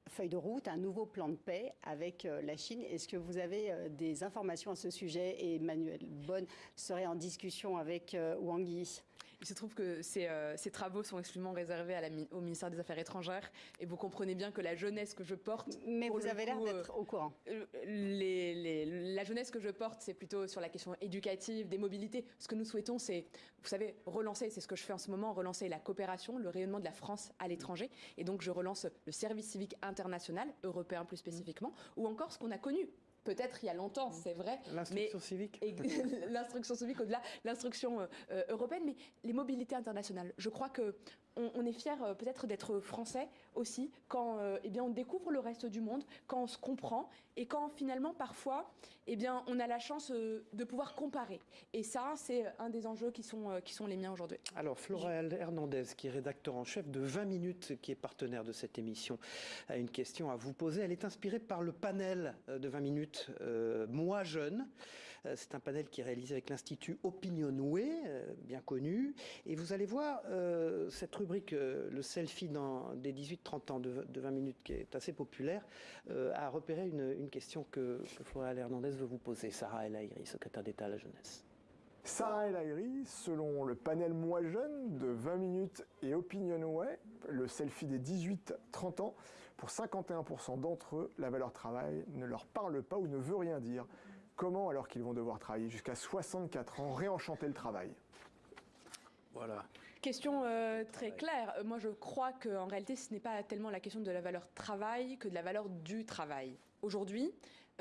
feuille de route, un nouveau plan de paix avec la Chine. Est-ce que vous avez des informations à ce sujet? Et Emmanuel Bonne serait en discussion avec Wang Yi il se trouve que ces, euh, ces travaux sont exclusivement réservés à la, au ministère des Affaires étrangères et vous comprenez bien que la jeunesse que je porte... Mais vous avez l'air d'être au courant. Euh, les, les, la jeunesse que je porte, c'est plutôt sur la question éducative, des mobilités. Ce que nous souhaitons, c'est, vous savez, relancer, c'est ce que je fais en ce moment, relancer la coopération, le rayonnement de la France à l'étranger. Et donc je relance le service civique international, européen plus spécifiquement, ou encore ce qu'on a connu peut-être il y a longtemps, c'est vrai. L'instruction civique. L'instruction civique au-delà, l'instruction euh, euh, européenne, mais les mobilités internationales. Je crois que on, est fier euh, peut-être d'être français aussi quand eh bien, on découvre le reste du monde, quand on se comprend et quand finalement parfois eh bien, on a la chance de pouvoir comparer. Et ça, c'est un des enjeux qui sont, qui sont les miens aujourd'hui. Alors Flora Hernandez, qui est rédacteur en chef de 20 minutes, qui est partenaire de cette émission, a une question à vous poser. Elle est inspirée par le panel de 20 minutes euh, Moi jeune. Euh, c'est un panel qui est réalisé avec l'Institut Opinionway, euh, bien connu. Et vous allez voir cette rubrique, le selfie dans des 18-30 ans de, 20 minutes, qui est assez populaire, a repéré une, question que, que Hernandez veut vous poser. Sarah El Haïri, secrétaire d'État à la jeunesse. Sarah El Haïri, selon le panel Moi Jeune de 20 minutes et Opinionway, le selfie des 18-30 ans, pour 51% d'entre eux, la valeur travail ne leur parle pas ou ne veut rien dire. Comment, alors qu'ils vont devoir travailler jusqu'à 64 ans, réenchanter le travail? Voilà. Question euh, très claire. Moi, je crois qu'en réalité, ce n'est pas tellement la question de la valeur travail que de la valeur du travail. Aujourd'hui,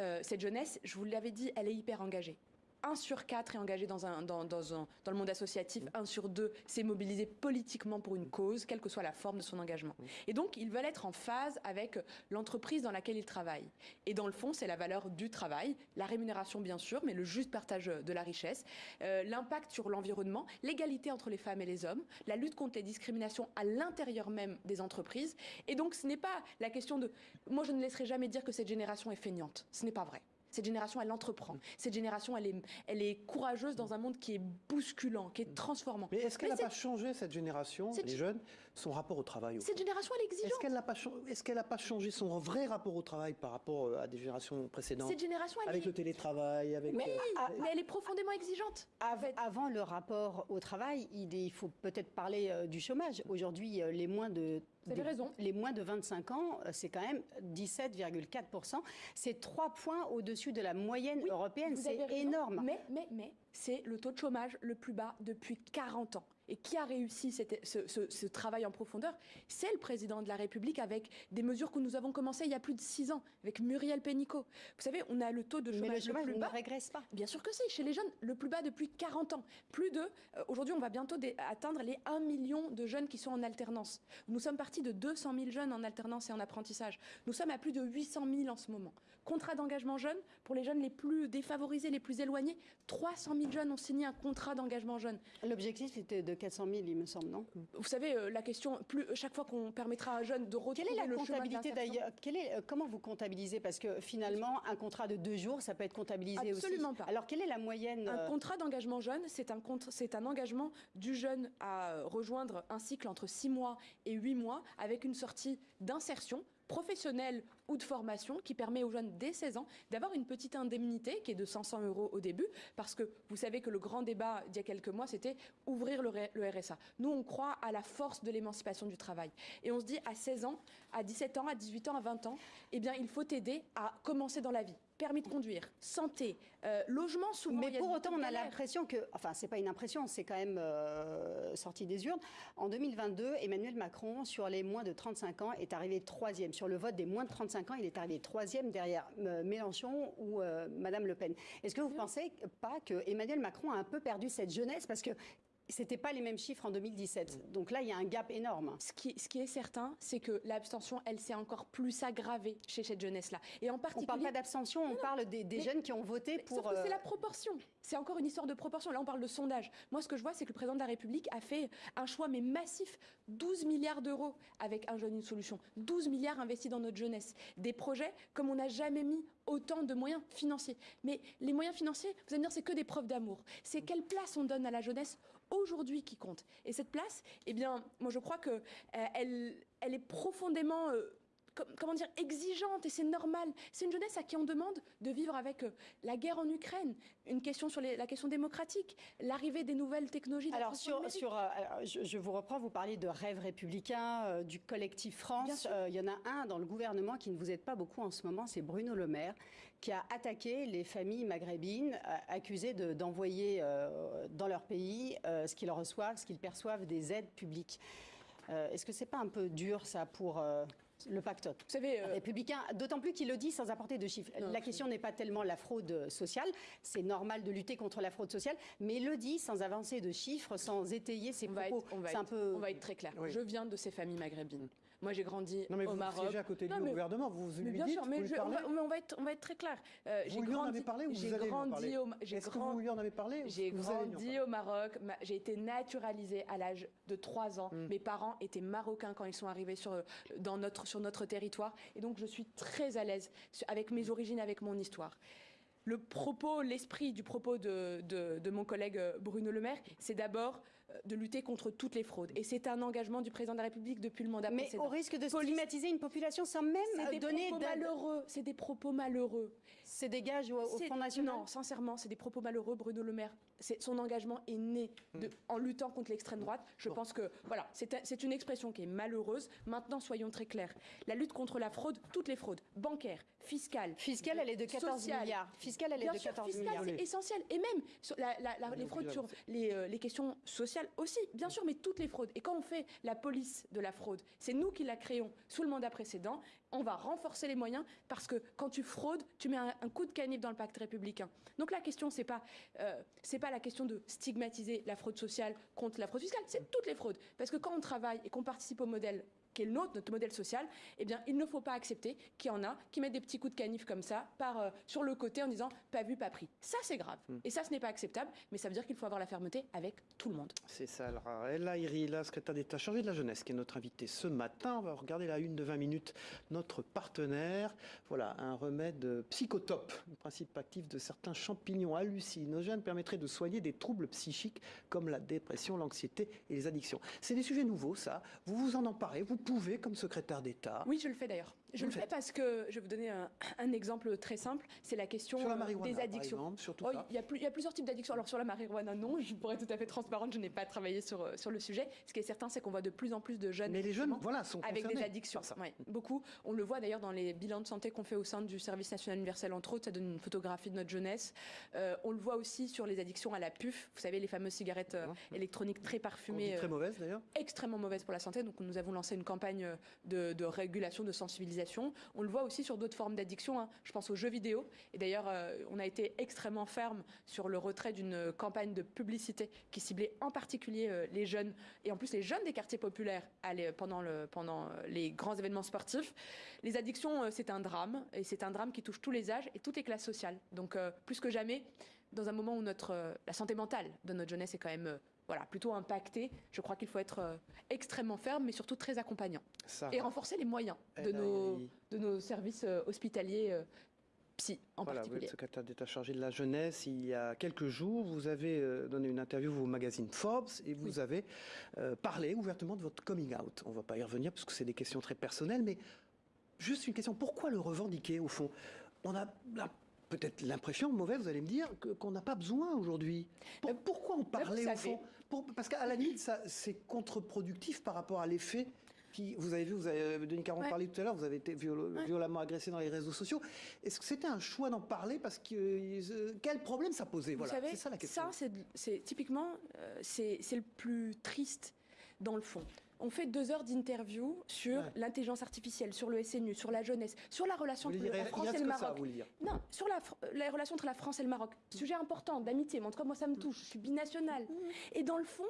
euh, cette jeunesse, je vous l'avais dit, elle est hyper engagée. 1 sur 4 est engagé dans, un, le monde associatif, 1 sur 2 s'est mobilisé politiquement pour une cause, quelle que soit la forme de son engagement. Et donc, ils veulent être en phase avec l'entreprise dans laquelle ils travaillent. Et dans le fond, c'est la valeur du travail, la rémunération bien sûr, mais le juste partage de la richesse, euh, l'impact sur l'environnement, l'égalité entre les femmes et les hommes, la lutte contre les discriminations à l'intérieur même des entreprises. Et donc, ce n'est pas la question de... Moi, je ne laisserai jamais dire que cette génération est feignante. Ce n'est pas vrai. Cette génération, elle entreprend. Cette génération, elle est, elle est courageuse dans un monde qui est bousculant, qui est transformant. Mais est-ce qu'elle n'a pas changé, cette génération, les jeunes, son rapport au travail au Cette fond génération, elle est exigeante. Est-ce qu'elle n'a pas, changé son vrai rapport au travail par rapport euh, à des générations précédentes Cette génération, elle Avec est... le télétravail, avec... Mais- euh, Ah, Mais elle est profondément exigeante. Av- Avant le rapport au travail, il, est- il faut peut-être parler euh, du chômage. Aujourd'hui, euh, les moins de Vous avez des- raison. Les moins de 25 ans, c'est quand même 17,4%. C'est trois points au-dessus de la moyenne Oui, européenne. C'est énorme. Mais, mais, mais, c'est le taux de chômage le plus bas depuis 40 ans. Et qui a réussi cette- ce, ce- ce travail en profondeur? C'est le président de la République avec des mesures que nous avons commencées il y a plus de 6 ans, avec Muriel Pénicaud. Vous savez, on a le taux de Mais chômage, le chômage le plus ne bas. régresse pas. Bien sûr que si, chez les jeunes, le plus bas depuis 40 ans. Plus de, euh, aujourd'hui, on va bientôt atteindre les 1 million de jeunes qui sont en alternance. Nous sommes partis de 200 000 jeunes en alternance et en apprentissage. Nous sommes à plus de 800 000 en ce moment. Contrat d'engagement jeune, pour les jeunes les plus défavorisés, les plus éloignés, 300 000 jeunes ont signé un contrat d'engagement jeune. L'objectif était de 400 000, il me semble, non? Vous savez, euh, la question, plus, chaque fois qu'on permettra à un jeune de retrouver Quelle est la comptabilité d'ailleurs? Euh, Comment vous comptabilisez? Parce que finalement, un contrat de deux jours, ça peut être comptabilisé aussi. Absolument pas. Alors, quelle est la moyenne Un euh, contrat d'engagement jeune, c'est un, c'est un engagement du jeune à euh, rejoindre un cycle entre 6 mois et 8 mois avec une sortie d'insertion professionnelle ou de formation qui permet aux jeunes dès 16 ans d'avoir une petite indemnité qui est de 500 euros au début parce que vous savez que le grand débat d'il y a quelques mois c'était ouvrir le, RSA. Nous on croit à la force de l'émancipation du travail et on se dit à 16 ans, à 17 ans, à 18 ans, à 20 ans, eh bien il faut aider à commencer dans la vie. Permis de conduire, santé, euh, logement souvent. Mais pour autant, on a l'impression que, enfin, c'est pas une impression, c'est quand même euh, sorti des urnes. En 2022, Emmanuel Macron, sur les moins de 35 ans, est arrivé troisième. Sur le vote des moins de 35 ans, il est arrivé troisième derrière euh, Mélenchon ou euh, Madame Le Pen. Est-ce que vous pensez pas que Emmanuel Macron a un peu perdu cette jeunesse? Parce que c'était pas les mêmes chiffres en 2017. Donc là, il y a un gap énorme. Ce qui, ce qui est certain, c'est que l'abstention, elle s'est encore plus aggravée chez cette jeunesse-là. Et en On particulier. parle pas d'abstention, on parle des, des mais- jeunes qui ont voté pour. Sauf que c'est euh, la proportion. C'est encore une histoire de proportion. Là, on parle de sondage. Moi, ce que je vois, c'est que le président de la République a fait un choix, mais massif 12 milliards d'euros avec Un jeune, une solution. 12 milliards investis dans notre jeunesse. Des projets comme on n'a jamais mis autant de moyens financiers. Mais les moyens financiers, vous allez me dire, c'est que des preuves d'amour. C'est quelle place on donne à la jeunesse aujourd'hui qui compte. Et cette place, eh bien, moi, je crois que euh, elle, est profondément. euh, Comment dire, exigeante et c'est normal. C'est une jeunesse à qui on demande de vivre avec euh, la guerre en Ukraine, une question sur les- la question démocratique, l'arrivée des nouvelles technologies. Alors sur, sur euh, alors, je, je vous reprends, vous parliez de rêve républicain, euh, du collectif France. Euh, Il y en a un dans le gouvernement qui ne vous aide pas beaucoup en ce moment, c'est Bruno Le Maire, qui a attaqué les familles maghrébines, accusées de- d'envoyer dans leur pays ce qu'ils reçoivent, ce qu'ils perçoivent des aides publiques. Est-ce que c'est pas un peu dur ça pour le pacte Vous savez, euh, républicain, d'autant plus qu'il le dit sans apporter de chiffres. Non, la question n'est pas tellement la fraude sociale, c'est normal de lutter contre la fraude sociale, mais il le dit sans avancer de chiffres, sans étayer ses on va, propos. être, on, va être, peu... on va être très clair. Oui. Je viens de ces familles maghrébines. Moi, j'ai grandi Non mais au vous Maroc. siégez à côté Non, mais- gouvernement, vous Mais lui bien dites, sûr, vous mais, je- on, va, mais on va être, on va être très clair. Euh, Vous lui en avez parlé ou vous allez en grandi parler Est-ce que vous lui en avez parlé J'ai vous grandi au Maroc, ma- j'ai été naturalisée à l'âge de 3 ans. Mm. Mes parents étaient marocains quand ils sont arrivés sur, dans notre, sur notre territoire. Et donc je suis très à l'aise avec mes origines, avec mon histoire. Le propos, l'esprit du propos de, de- de mon collègue euh, Bruno Le Maire, c'est d'abord de lutter contre toutes les fraudes. Et c'est un engagement du président de la République depuis le mandat Mais précédent. au risque de stigmatiser une population sans même C'est des donner propos malheureux. C'est des propos malheureux. C'est des gages au, au Front National Non, sincèrement, c'est des propos malheureux. Bruno Le Maire, c'est- son engagement est né de- Hmm. en luttant contre l'extrême droite. Je pense que voilà, c'est un- c'est une expression qui est malheureuse. Maintenant, soyons très clairs. La lutte contre la fraude, toutes les fraudes, bancaires, fiscales, Fiscale, elle est de 14 sociales. milliards. Fiscale, elle est Bien de sûr, 14 fiscal, milliards. c'est essentiel. Et même sur la- la- la- les fraudes sur les, euh, les questions sociales aussi, bien sûr, mais toutes les fraudes. Et quand on fait la police de la fraude, c'est nous qui la créons sous le mandat précédent. On va renforcer les moyens parce que quand tu fraudes, tu mets un, coup de canif dans le pacte républicain. Donc la question, c'est pas, euh, pas la question de stigmatiser la fraude sociale contre la fraude fiscale, c'est toutes les fraudes. Parce que quand on travaille et qu'on participe au modèle qui est le nôtre, notre modèle social, eh bien, il ne faut pas accepter qu'il y en a qui mettent des petits coups de canif comme ça par, euh, sur le côté en disant pas vu, pas pris. Ça, c'est grave. Hmm. Et ça, ce n'est pas acceptable, mais ça veut dire qu'il faut avoir la fermeté avec tout le monde. C'est ça. Alors, Ella Iri, la secrétaire d'État chargée de la jeunesse, qui est notre invitée ce matin. On va regarder la une de 20 minutes, notre partenaire. Voilà, un remède psychotope, le principe actif de certains champignons hallucinogènes, permettrait de soigner des troubles psychiques comme la dépression, l'anxiété et les addictions. C'est des sujets nouveaux, ça. Vous vous en emparez, vous pouvez, comme secrétaire d'État. Oui, je le fais d'ailleurs. Je le fais parce que je vais vous donner un, un exemple très simple. C'est la question Sur la euh, des par addictions. exemple, sur tout Oh, il, y a plus- il y a plusieurs types d'addictions. Alors sur la marijuana, non, je pourrais être tout à fait transparente, je n'ai pas travaillé sur, euh, sur le sujet. Ce qui est certain, c'est qu'on voit de plus en plus de jeunes, Mais les jeunes, effectivement, voilà, sont avec des addictions. par ça. Ouais, beaucoup. On le voit d'ailleurs dans les bilans de santé qu'on fait au sein du service national universel, entre autres, ça donne une photographie de notre jeunesse. Euh, on le voit aussi sur les addictions à la puff. Vous savez, les fameuses cigarettes euh, électroniques très parfumées. très euh, mauvaise d'ailleurs. extrêmement mauvaise pour la santé. Donc nous avons lancé une campagne de, de régulation, de sensibilisation. On le voit aussi sur d'autres formes d'addiction. hein. Je pense aux jeux vidéo. Et d'ailleurs, euh, on a été extrêmement ferme sur le retrait d'une campagne de publicité qui ciblait en particulier euh, les jeunes et en plus les jeunes des quartiers populaires pendant, euh, les grands événements sportifs. Les addictions, c'est un drame et c'est un drame qui touche tous les âges et toutes les classes sociales. Donc plus que jamais, dans un moment où la santé mentale de notre jeunesse est quand même voilà, plutôt impactée, je crois qu'il faut être euh, extrêmement ferme, mais surtout très accompagnant. Ça Et renforcer les moyens de Ella nos, de nos services euh, hospitaliers euh, psy en Voilà, vous particulier. êtes secrétaire d'État chargé de la jeunesse. Il y a quelques jours, vous avez donné une interview au magazine Forbes et vous Oui. avez euh, parlé ouvertement de votre coming out. On ne va pas y revenir parce que c'est des questions très personnelles, mais juste une question. Pourquoi le revendiquer au fond? On a la- peut-être l'impression, mauvaise, vous allez me dire, qu'on n'a pas besoin aujourd'hui. Pour- pourquoi en parler au fond? Pour- Parce qu'à la limite, c'est contre-productif par rapport à l'effet. Qui, vous avez vu, vous avez, euh, Denis Caron Ouais. parlait tout à l'heure, vous avez été Ouais. violemment agressé dans les réseaux sociaux. Est-ce que c'était un choix d'en parler parce que euh, quel problème ça posait? Vous Voilà, savez, c'est ça la question. ça, c'est, typiquement, euh, c'est le plus triste dans le fond. On fait deux heures d'interview sur Ouais. l'intelligence artificielle, sur le SNU, sur la jeunesse, sur la relation vous entre la France et le ça, Maroc. vous. Non, sur la, relation entre la France et le Maroc. Sujet important, d'amitié, mais en tout cas, moi, ça me touche. Je suis binationale. Et dans le fond,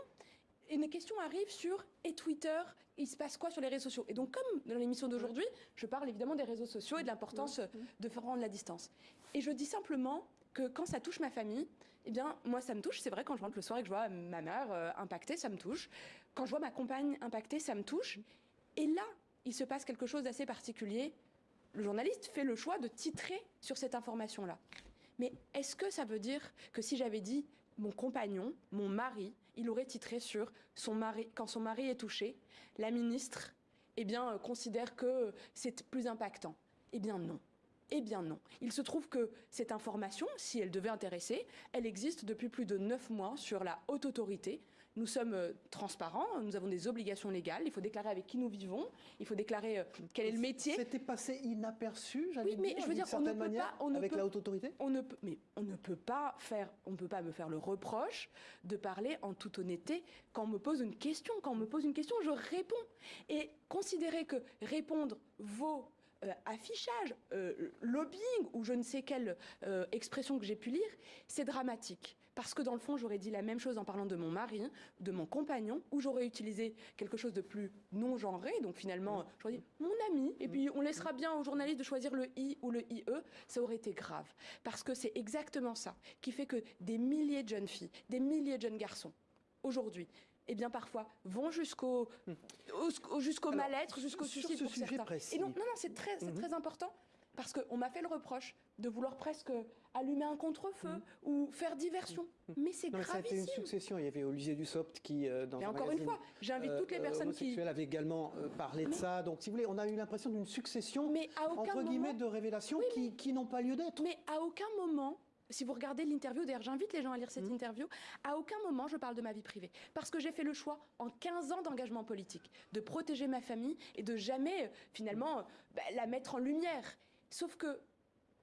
une question arrive sur et Twitter, il se passe quoi sur les réseaux sociaux? Et donc, comme dans l'émission d'aujourd'hui, je parle évidemment des réseaux sociaux et de l'importance euh, de faire rendre la distance. Et je dis simplement que quand ça touche ma famille, eh bien, moi, ça me touche. C'est vrai, quand je rentre le soir et que je vois ma mère euh, impactée, ça me touche. Quand je vois ma compagne impactée, ça me touche. Et là, il se passe quelque chose d'assez particulier. Le journaliste fait le choix de titrer sur cette information-là. Mais est-ce que ça veut dire que si j'avais dit mon compagnon, mon mari, il aurait titré sur son mari, quand son mari est touché, la ministre, eh bien, euh, considère que c'est plus impactant? Eh bien, non. Eh bien non. Il se trouve que cette information, si elle devait intéresser, elle existe depuis plus de neuf mois sur la haute autorité. Nous sommes euh, transparents, nous avons des obligations légales, il faut déclarer avec qui nous vivons, il faut déclarer euh, quel est le métier. C'était passé inaperçu, j'allais Oui, mais dire, je veux dire, on ne peut manière, pas- on avec peut- la haute autorité On ne peut, mais on ne peut pas faire, on ne peut pas me faire le reproche de parler en toute honnêteté quand on me pose une question. Quand on me pose une question, je réponds. Et considérer que répondre vaut euh, affichage, euh, lobbying ou je ne sais quelle euh, expression que j'ai pu lire, c'est dramatique. Parce que dans le fond, j'aurais dit la même chose en parlant de mon mari, de mon compagnon, ou j'aurais utilisé quelque chose de plus non genré. Donc finalement, j'aurais dit mon ami, et puis on laissera bien aux journalistes de choisir le i ou le ie. Ça aurait été grave. Parce que c'est exactement ça qui fait que des milliers de jeunes filles, des milliers de jeunes garçons, aujourd'hui, eh bien parfois vont jusqu'au au- au- jusqu'au mal-être, jusqu'au suicide ce pour sujet certains. précis. Et donc non non, c'est très Mhm. très important parce qu'on m'a fait le reproche de vouloir presque allumer un contre-feu Mhm. ou faire diversion. Mais c'est mais ça a été une gravissime. succession. Il y avait Olivier Dussopt qui, euh, dans Mais un encore une magazine, fois, j'invite toutes les euh, personnes qui avait également euh, parlé de ça. Donc, si vous voulez, on a eu l'impression d'une succession mais à aucun entre guillemets moment de révélations Oui, qui, qui n'ont pas lieu d'être. Mais à aucun moment, si vous regardez l'interview, d'ailleurs j'invite les gens à lire cette Mhm. interview, à aucun moment je parle de ma vie privée. Parce que j'ai fait le choix en 15 ans d'engagement politique de protéger ma famille et de jamais finalement bah, la mettre en lumière. Sauf que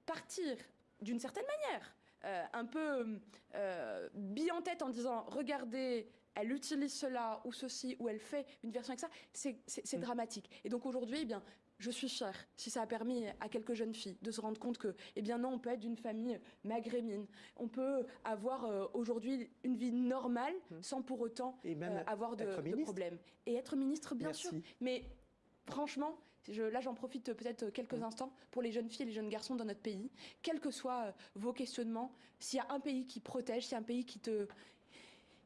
partir d'une certaine manière, euh, un peu euh, bille en tête en disant regardez, elle utilise cela ou ceci ou elle fait une version avec ça, c'est Mm. dramatique. Et donc aujourd'hui, eh bien, je suis fière si ça a permis à quelques jeunes filles de se rendre compte que, eh bien non, on peut être d'une famille maghrébine, on peut avoir euh, aujourd'hui une vie normale Mm. sans pour autant Et même euh, avoir de, de problèmes. Et être ministre, bien sûr. Mais franchement, je, là j'en profite peut-être quelques Mmh. instants pour les jeunes filles et les jeunes garçons dans notre pays, quels que soient euh, vos questionnements, s'il y a un pays qui protège, s'il y a un pays qui te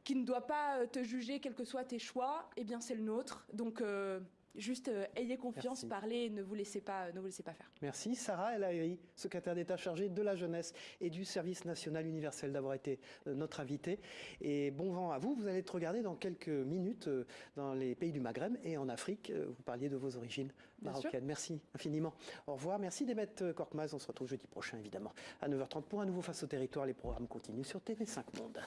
qui ne doit pas euh, te juger, quels que soient tes choix, eh bien c'est le nôtre. Donc euh, juste euh, ayez confiance, Merci. parlez, ne vous laissez pas, ne vous laissez pas faire. Merci Sarah El Haïry, secrétaire d'État chargée de la jeunesse et du service national universel d'avoir été euh, notre invitée. Et bon vent à vous, vous allez être regardé dans quelques minutes euh, dans les pays du Maghreb et en Afrique. Vous parliez de vos origines marocaines. Merci infiniment. Au revoir. Merci Demet Korkmaz. On se retrouve jeudi prochain évidemment à 9h30 pour un nouveau Face au territoire. Les programmes continuent sur TV5 Monde.